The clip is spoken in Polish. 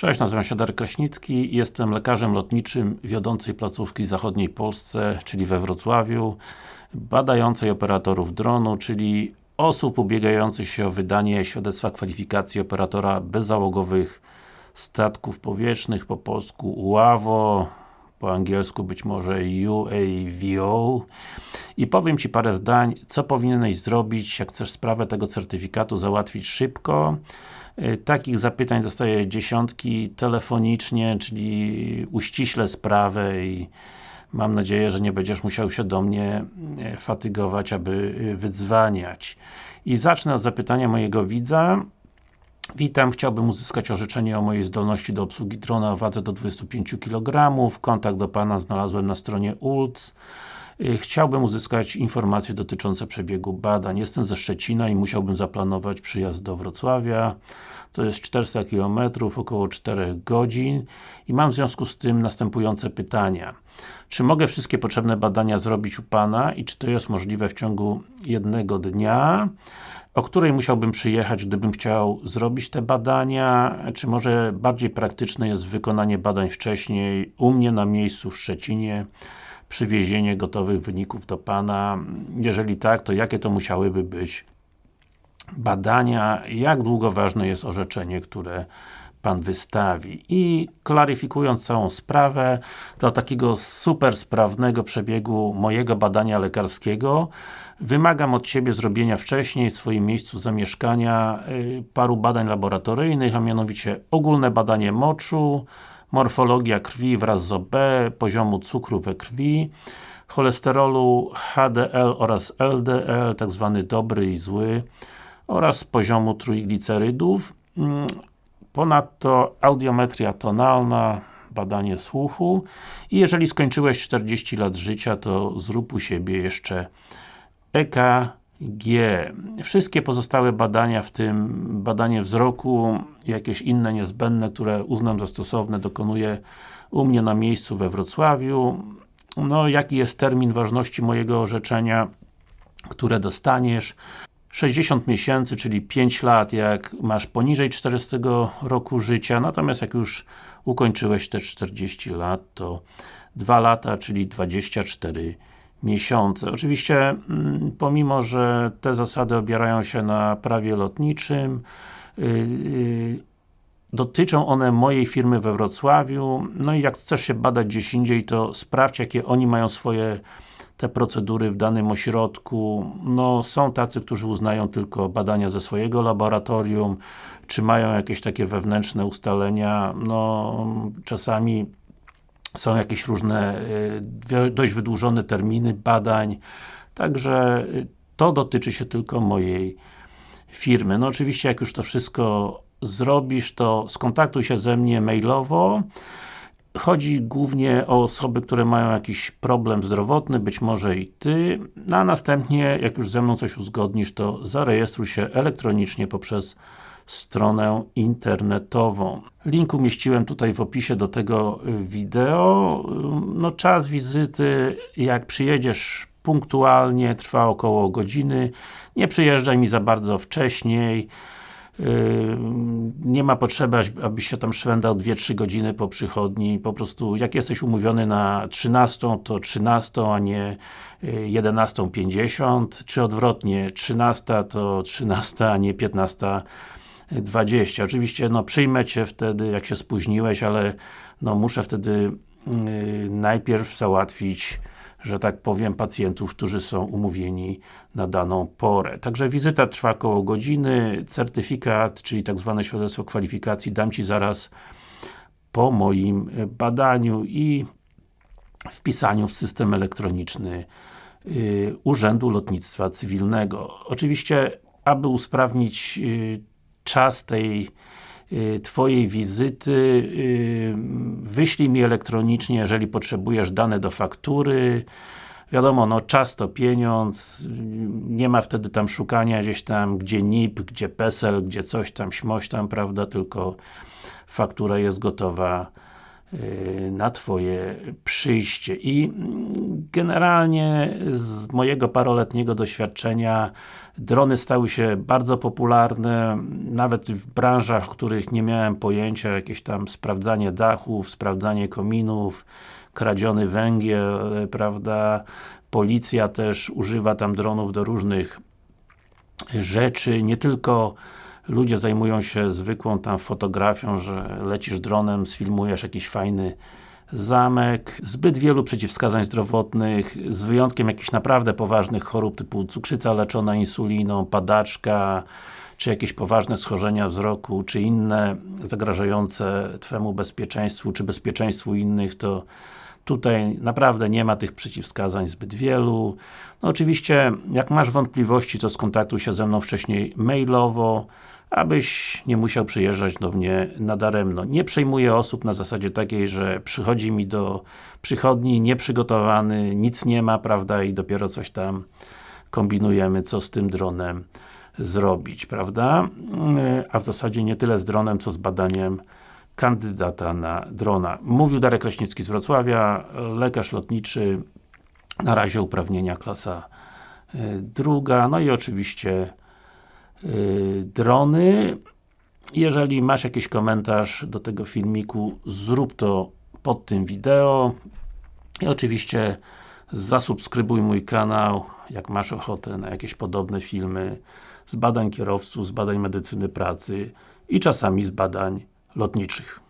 Cześć, nazywam się Darek Kraśnicki jestem lekarzem lotniczym wiodącej placówki w zachodniej Polsce, czyli we Wrocławiu badającej operatorów dronu, czyli osób ubiegających się o wydanie świadectwa kwalifikacji operatora bezzałogowych statków powietrznych, po polsku UAWO, po angielsku być może UAVO i powiem Ci parę zdań, co powinieneś zrobić, jak chcesz sprawę tego certyfikatu załatwić szybko Takich zapytań dostaję dziesiątki telefonicznie, czyli uściślę sprawę i mam nadzieję, że nie będziesz musiał się do mnie y, fatygować, aby y, wydzwaniać. I zacznę od zapytania mojego widza. Witam, chciałbym uzyskać orzeczenie o mojej zdolności do obsługi drona o wadze do 25 kg. Kontakt do Pana znalazłem na stronie ULC. Y, chciałbym uzyskać informacje dotyczące przebiegu badań. Jestem ze Szczecina i musiałbym zaplanować przyjazd do Wrocławia. To jest 400 km, około 4 godzin i mam w związku z tym następujące pytania. Czy mogę wszystkie potrzebne badania zrobić u Pana i czy to jest możliwe w ciągu jednego dnia? o której musiałbym przyjechać, gdybym chciał zrobić te badania, czy może bardziej praktyczne jest wykonanie badań wcześniej, u mnie na miejscu w Szczecinie, przywiezienie gotowych wyników do Pana, jeżeli tak, to jakie to musiałyby być badania, jak długo ważne jest orzeczenie, które Pan wystawi. I klaryfikując całą sprawę, dla takiego super sprawnego przebiegu mojego badania lekarskiego wymagam od Ciebie zrobienia wcześniej w swoim miejscu zamieszkania y, paru badań laboratoryjnych, a mianowicie ogólne badanie moczu, morfologia krwi wraz z OB, poziomu cukru we krwi, cholesterolu HDL oraz LDL, tak zwany dobry i zły oraz poziomu trójglicerydów. Mm, Ponadto audiometria tonalna, badanie słuchu i jeżeli skończyłeś 40 lat życia, to zrób u siebie jeszcze EKG. Wszystkie pozostałe badania, w tym badanie wzroku, jakieś inne niezbędne, które uznam za stosowne, dokonuję u mnie na miejscu we Wrocławiu. No, jaki jest termin ważności mojego orzeczenia, które dostaniesz? 60 miesięcy, czyli 5 lat, jak masz poniżej 40 roku życia, natomiast jak już ukończyłeś te 40 lat, to 2 lata, czyli 24 miesiące. Oczywiście, mm, pomimo, że te zasady obierają się na prawie lotniczym, yy, dotyczą one mojej firmy we Wrocławiu, no i jak chcesz się badać gdzieś indziej, to sprawdź, jakie oni mają swoje te procedury w danym ośrodku. No, są tacy, którzy uznają tylko badania ze swojego laboratorium, czy mają jakieś takie wewnętrzne ustalenia, no, czasami są jakieś różne, y, dość wydłużone terminy badań, także y, to dotyczy się tylko mojej firmy. No oczywiście, jak już to wszystko zrobisz, to skontaktuj się ze mnie mailowo Chodzi głównie o osoby, które mają jakiś problem zdrowotny, być może i Ty, no a następnie, jak już ze mną coś uzgodnisz, to zarejestruj się elektronicznie poprzez stronę internetową. Link umieściłem tutaj w opisie do tego y, wideo. No czas wizyty, jak przyjedziesz punktualnie, trwa około godziny. Nie przyjeżdżaj mi za bardzo wcześniej. Yy, nie ma potrzeby, abyś się tam szwendał 2-3 godziny po przychodni, po prostu jak jesteś umówiony na 13, to 13, a nie 11.50, yy, czy odwrotnie, 13 to 13, a nie 15.20. Oczywiście, no przyjmę Cię wtedy, jak się spóźniłeś, ale no muszę wtedy yy, najpierw załatwić że tak powiem, pacjentów, którzy są umówieni na daną porę. Także wizyta trwa około godziny, certyfikat, czyli tak zwane świadectwo kwalifikacji dam Ci zaraz po moim badaniu i wpisaniu w system elektroniczny y, Urzędu Lotnictwa Cywilnego. Oczywiście, aby usprawnić y, czas tej Y, twojej wizyty, y, wyślij mi elektronicznie, jeżeli potrzebujesz dane do faktury, wiadomo, no czas to pieniądz, nie ma wtedy tam szukania gdzieś tam, gdzie NIP, gdzie PESEL, gdzie coś tam, śmoś tam, prawda, tylko faktura jest gotowa na Twoje przyjście. I generalnie z mojego paroletniego doświadczenia drony stały się bardzo popularne, nawet w branżach, których nie miałem pojęcia, jakieś tam sprawdzanie dachów, sprawdzanie kominów, kradziony węgiel, prawda, policja też używa tam dronów do różnych rzeczy, nie tylko ludzie zajmują się zwykłą tam fotografią, że lecisz dronem, sfilmujesz jakiś fajny zamek, zbyt wielu przeciwwskazań zdrowotnych, z wyjątkiem jakichś naprawdę poważnych chorób typu cukrzyca leczona insuliną, padaczka, czy jakieś poważne schorzenia wzroku, czy inne zagrażające Twemu bezpieczeństwu, czy bezpieczeństwu innych, to Tutaj naprawdę nie ma tych przeciwwskazań zbyt wielu. No oczywiście, jak masz wątpliwości, to skontaktuj się ze mną wcześniej mailowo, abyś nie musiał przyjeżdżać do mnie nadaremno. Nie przejmuję osób na zasadzie takiej, że przychodzi mi do przychodni nieprzygotowany, nic nie ma, prawda, i dopiero coś tam kombinujemy, co z tym dronem zrobić, prawda? A w zasadzie nie tyle z dronem, co z badaniem kandydata na drona. Mówił Darek Kraśnicki z Wrocławia, lekarz lotniczy, na razie uprawnienia klasa y, druga, no i oczywiście drony. Jeżeli masz jakiś komentarz do tego filmiku, zrób to pod tym wideo i oczywiście zasubskrybuj mój kanał, jak masz ochotę na jakieś podobne filmy z badań kierowców, z badań medycyny pracy i czasami z badań lotniczych.